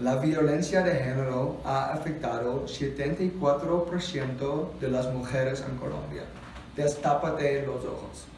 La violencia de género ha afectado 74% de las mujeres en Colombia. Destápate los ojos.